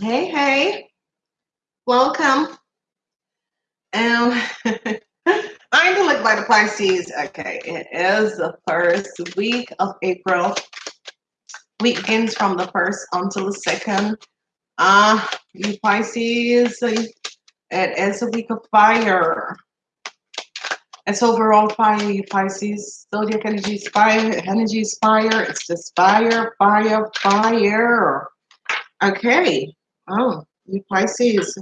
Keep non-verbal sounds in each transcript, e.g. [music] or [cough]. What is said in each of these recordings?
Hey, hey, welcome. Um, [laughs] I'm the look by the Pisces. Okay, it is the first week of April. Week begins from the first until the second. Ah, uh, you Pisces, it is a week of fire. It's overall fire, you Pisces. Zodiac energy is fire. Energy is fire. It's just fire, fire, fire. Okay. Oh, you Pisces.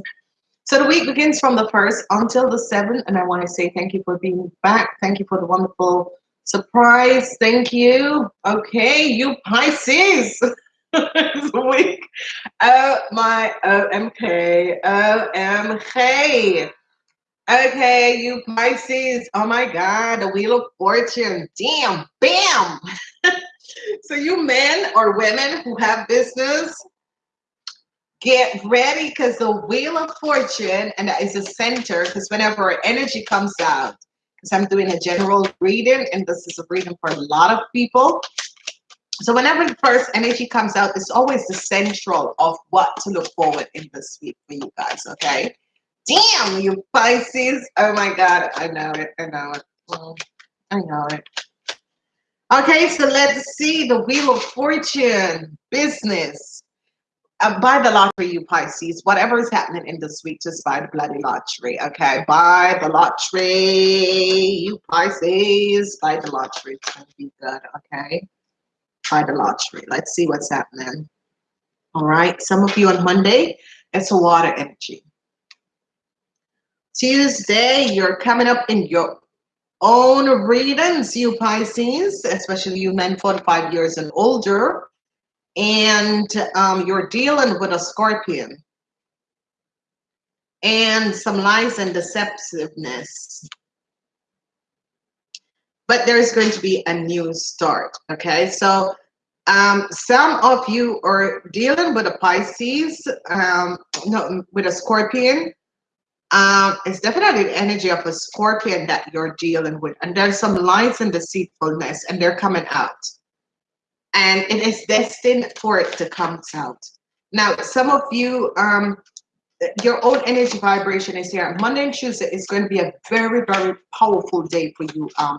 So the week begins from the 1st until the 7th. And I want to say thank you for being back. Thank you for the wonderful surprise. Thank you. Okay, you Pisces. [laughs] this week. Oh my OMK. OMK. Okay, you Pisces. Oh my God, the Wheel of Fortune. Damn, bam. [laughs] so you men or women who have business, get ready because the wheel of fortune and that is the center because whenever energy comes out because i'm doing a general reading and this is a reading for a lot of people so whenever the first energy comes out it's always the central of what to look forward in this week for you guys okay damn you pisces oh my god i know it i know it i know it okay so let's see the wheel of fortune business uh, buy the lottery, you Pisces. Whatever is happening in this week, just buy the bloody lottery. Okay, buy the lottery, you Pisces. Buy the lottery. It's gonna be good. Okay, buy the lottery. Let's see what's happening. All right, some of you on Monday, it's a water energy. Tuesday, you're coming up in your own readings, you Pisces, especially you men 45 years and older. And um, you're dealing with a scorpion. And some lies and deceptiveness. But there's going to be a new start okay? So um, some of you are dealing with a Pisces um, no with a scorpion um, it's definitely the energy of a scorpion that you're dealing with and there's some lies and deceitfulness and they're coming out and it is destined for it to come out. Now, some of you, um, your own energy vibration is here. Monday and Tuesday is going to be a very, very powerful day for you, um,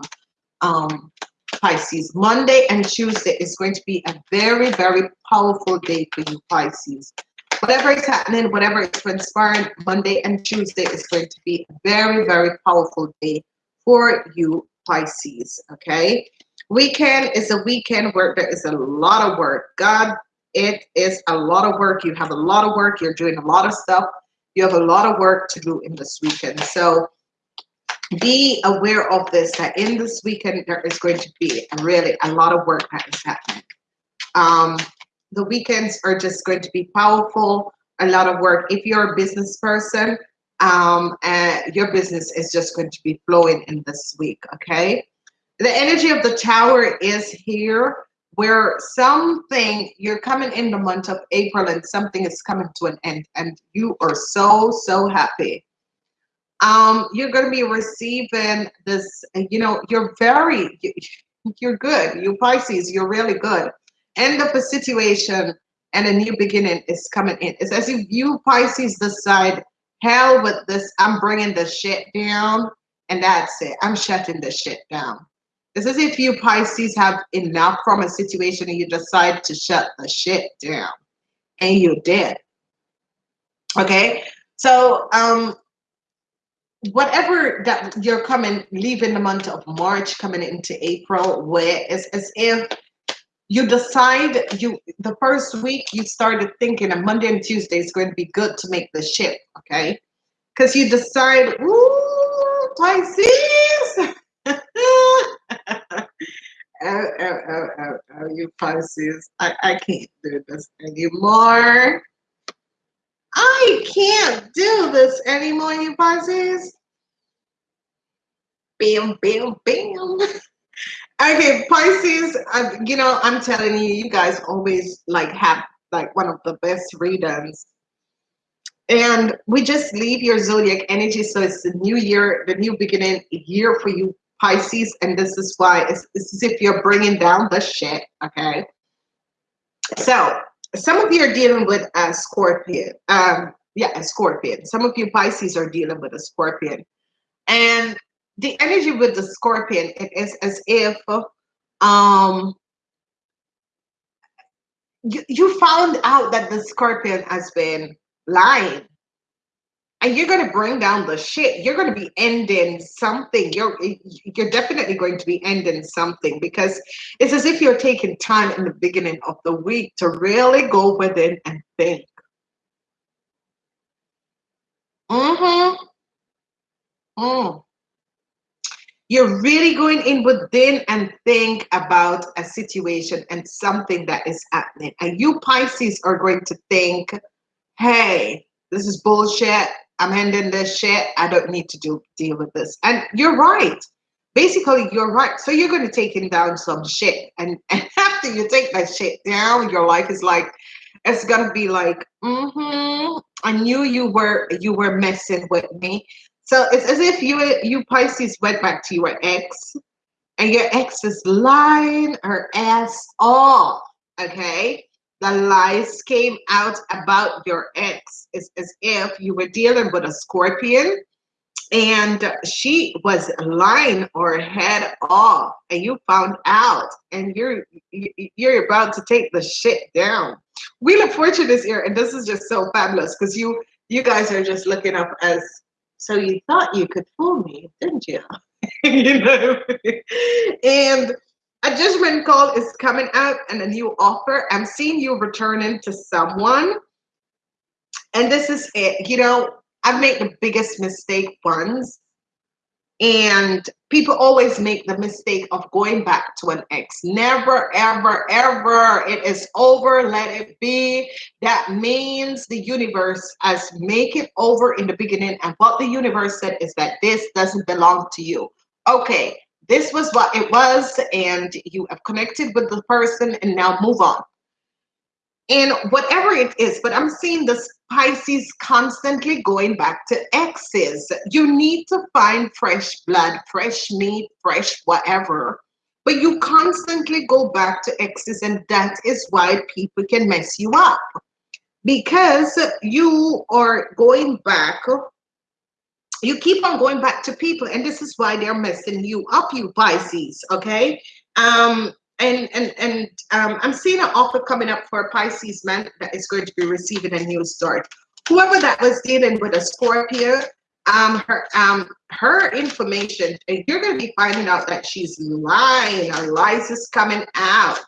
um, Pisces. Monday and Tuesday is going to be a very, very powerful day for you, Pisces. Whatever is happening, whatever is transpiring, Monday and Tuesday is going to be a very, very powerful day for you, Pisces. Okay. Weekend is a weekend where there is a lot of work. God, it is a lot of work. You have a lot of work. You're doing a lot of stuff. You have a lot of work to do in this weekend. So be aware of this, that in this weekend, there is going to be really a lot of work that is happening. Um, the weekends are just going to be powerful, a lot of work. If you're a business person, um, and your business is just going to be flowing in this week, okay? the energy of the tower is here where something you're coming in the month of April and something is coming to an end and you are so so happy um you're going to be receiving this you know you're very you're good you Pisces you're really good end of a situation and a new beginning is coming in it's as if you Pisces decide hell with this I'm bringing the shit down and that's it I'm shutting the shit down it's as if you Pisces have enough from a situation and you decide to shut the shit down and you did. Okay. So, um, whatever that you're coming, leaving the month of March, coming into April, where it's as if you decide you the first week you started thinking a Monday and Tuesday is going to be good to make the ship, okay? Because you decide, ooh, Pisces. [laughs] oh, oh, oh, oh, oh, you Pisces. I, I can't do this anymore. I can't do this anymore, you Pisces. Bam, bam, bam. [laughs] okay, Pisces, uh, you know, I'm telling you, you guys always like have like one of the best readings. And we just leave your zodiac energy. So it's the new year, the new beginning year for you Pisces, and this is why it's, it's as if you're bringing down the shit, okay? So some of you are dealing with a Scorpion. Um, yeah, a Scorpion. Some of you Pisces are dealing with a Scorpion. And the energy with the Scorpion, it is as if um you, you found out that the Scorpion has been lying. And you're going to bring down the shit. You're going to be ending something. You're you're definitely going to be ending something because it's as if you're taking time in the beginning of the week to really go within and think. Mm-hmm. Mm. You're really going in within and think about a situation and something that is happening and you pisces are going to think hey this is bullshit I'm ending this shit. I don't need to do deal with this. And you're right. Basically, you're right. So you're going to take him down some shit, and, [laughs] and after you take that shit down, your life is like it's gonna be like, mm-hmm. I knew you were you were messing with me. So it's as if you you Pisces went back to your ex, and your ex is lying her ass off. Okay, the lies came out about your ex. It's as if you were dealing with a scorpion and she was lying her head off and you found out and you're you're about to take the shit down wheel of fortune is here and this is just so fabulous because you you guys are just looking up as so you thought you could fool me didn't you [laughs] you know and a judgment call is coming out and a new offer. I'm seeing you returning to someone. And this is it. You know, I've made the biggest mistake once. And people always make the mistake of going back to an ex. Never, ever, ever. It is over. Let it be. That means the universe has make it over in the beginning. And what the universe said is that this doesn't belong to you. Okay, this was what it was and you have connected with the person and now move on and whatever it is but i'm seeing the pisces constantly going back to exes you need to find fresh blood fresh meat fresh whatever. But you constantly go back to exes and that is why people can mess you up. Because you are going back you keep on going back to people and this is why they're messing you up you pisces okay? Um and and and um i'm seeing an offer coming up for a pisces man that is going to be receiving a new start. Whoever that was dealing with a scorpio um her um her information you're going to be finding out that she's lying. Her lies is coming out.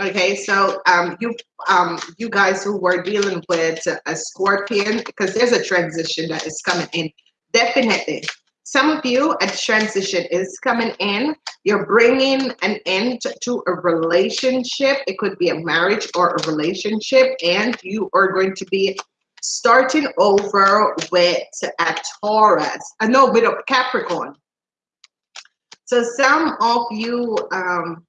Okay so um you um you guys who were dealing with a scorpion because there's a transition that is coming in. Definitely. Some of you, a transition is coming in. You're bringing an end to a relationship. It could be a marriage or a relationship, and you are going to be starting over with a Taurus. Uh, know with a Capricorn. So some of you um,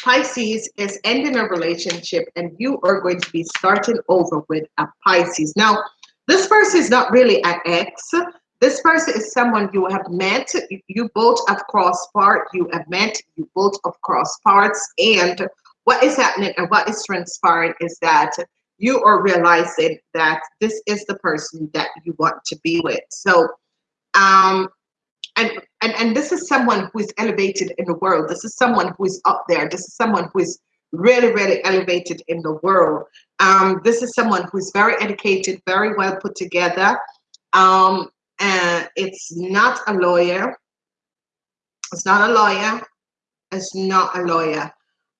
Pisces is ending a relationship and you are going to be starting over with a Pisces. Now, this person is not really an ex. This person is someone you have met, you both have crossed paths, you have met, you both have crossed parts and what is happening and what is transpiring is that you are realizing that this is the person that you want to be with. So, um, and, and, and this is someone who is elevated in the world. This is someone who is up there. This is someone who is really, really elevated in the world. Um, this is someone who is very educated, very well put together. Um, and it's not a lawyer. It's not a lawyer. It's not a lawyer.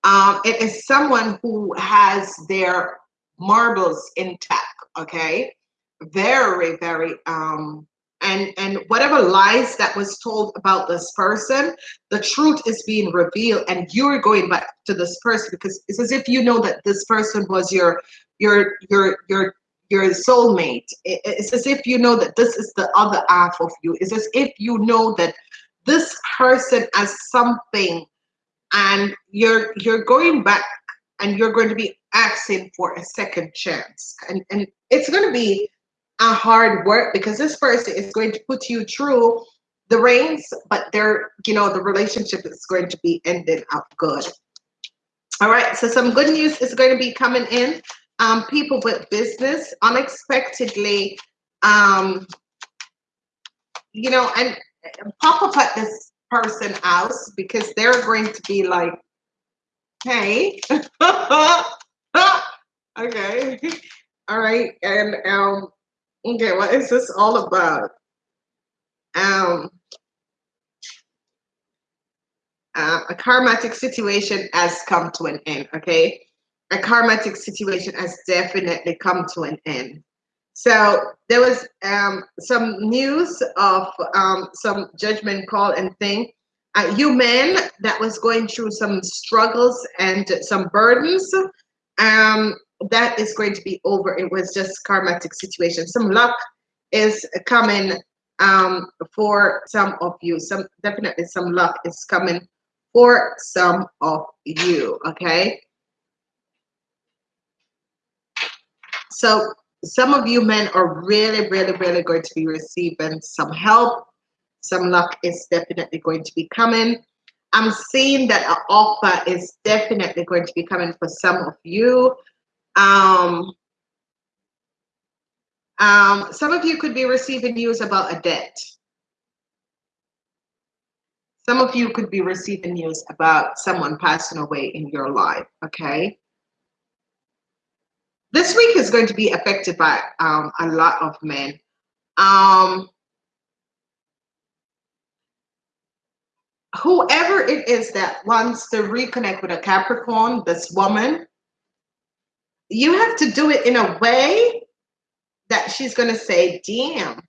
Um, it is someone who has their marbles intact. Okay, very, very. Um, and and whatever lies that was told about this person, the truth is being revealed, and you're going back to this person because it's as if you know that this person was your your your your your soulmate. It's as if you know that this is the other half of you. It's as if you know that this person has something and you're you're going back and you're going to be asking for a second chance. And and it's going to be a hard work because this person is going to put you through the reins, but they're, you know, the relationship is going to be ended up good. All right, so some good news is going to be coming in. Um, people with business unexpectedly, um, you know, and pop up at this person house because they're going to be like, hey, [laughs] okay, all right, and um, okay, what is this all about? Um, uh, a karmatic situation has come to an end, okay? A karmatic situation has definitely come to an end. So there was um, some news of um, some judgment call and thing. Uh, you men that was going through some struggles and some burdens, um, that is going to be over. It was just karmatic situation. Some luck is coming um, for some of you. Some definitely some luck is coming for some of you, okay? So some of you men are really, really, really going to be receiving some help. Some luck is definitely going to be coming. I'm seeing that an offer is definitely going to be coming for some of you. Um, um, some of you could be receiving news about a debt. Some of you could be receiving news about someone passing away in your life, okay? This week is going to be affected by um, a lot of men. Um, whoever it is that wants to reconnect with a Capricorn, this woman, you have to do it in a way that she's going to say, damn,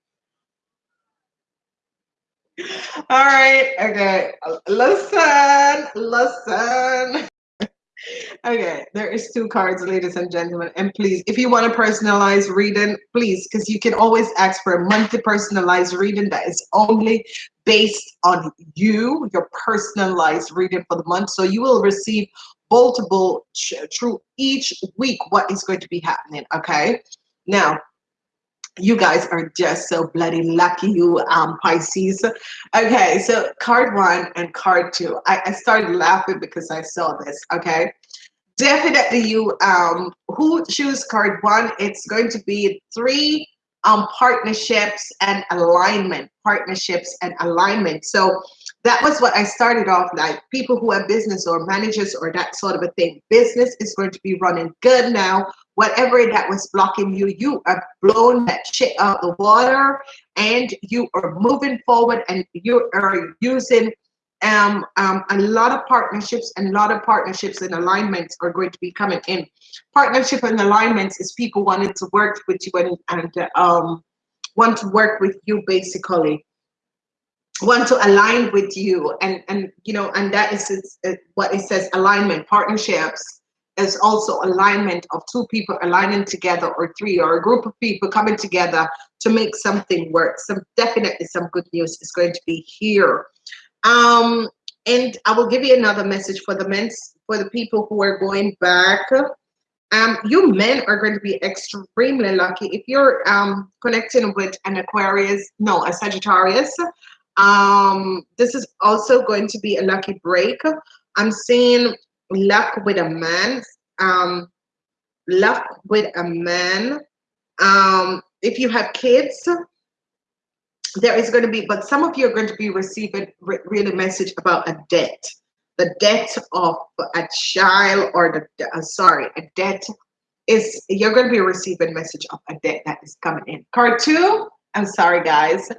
all right. Okay. Listen. Listen. Okay. There is two cards, ladies and gentlemen. And please, if you want a personalized reading, please, because you can always ask for a monthly personalized reading that is only based on you, your personalized reading for the month. So you will receive multiple through each week what is going to be happening. Okay. Now, you guys are just so bloody lucky you um pisces okay so card one and card two I, I started laughing because i saw this okay definitely you um who choose card one it's going to be three um partnerships and alignment partnerships and alignment so that was what I started off like people who have business or managers or that sort of a thing. Business is going to be running good now. Whatever that was blocking you, you are blowing that shit out the water and you are moving forward and you are using um, um, a lot of partnerships and a lot of partnerships and alignments are going to be coming in. Partnership and alignments is people wanting to work with you and, and um, want to work with you basically want to align with you and and you know and that is it, what it says alignment partnerships is also alignment of two people aligning together or three or a group of people coming together to make something work. Some definitely some good news is going to be here. Um and i will give you another message for the men for the people who are going back. Um, you men are going to be extremely lucky if you're um, connecting with an Aquarius, no, a Sagittarius, um, this is also going to be a lucky break. I'm seeing luck with a man. Um, luck with a man. Um, if you have kids, there is going to be, but some of you are going to be receiving re really message about a debt. The debt of a child or the, uh, sorry, a debt is, you're going to be receiving message of a debt that is coming in. Card two, I'm sorry guys,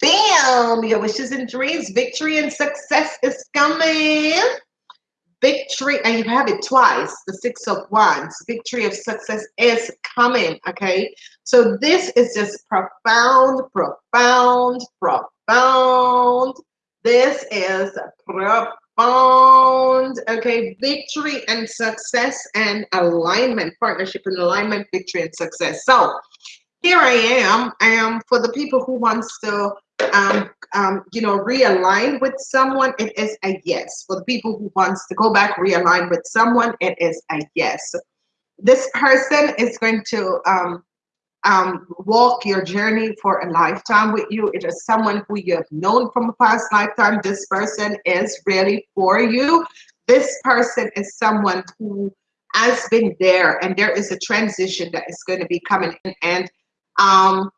Bam! Your wishes and dreams, victory and success is coming. Victory, and you have it twice, the Six of Wands. Victory of success is coming, okay? So this is just profound, profound, profound. This is profound, okay? Victory and success and alignment, partnership and alignment, victory and success. So here I am, am for the people who wants to um, um, you know, realign with someone, it is a yes. For the people who wants to go back, realign with someone, it is a yes. This person is going to um, um, walk your journey for a lifetime with you. It is someone who you have known from a past lifetime. This person is really for you. this person is someone who has been there and there is a transition that is going to be coming in and um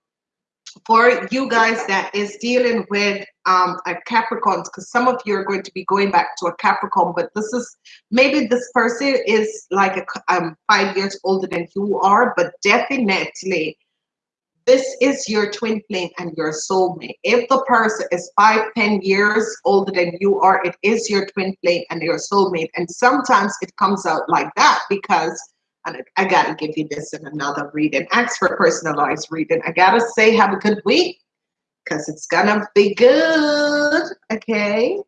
for you guys that is dealing with um, a Capricorn, because some of you are going to be going back to a Capricorn, but this is maybe this person is like a, um, five years older than you are, but definitely this is your twin flame and your soulmate. If the person is five, ten years older than you are, it is your twin flame and your soulmate. And sometimes it comes out like that because I gotta give you this in another reading. Ask for personalized reading. I gotta say, have a good week because it's gonna be good. Okay.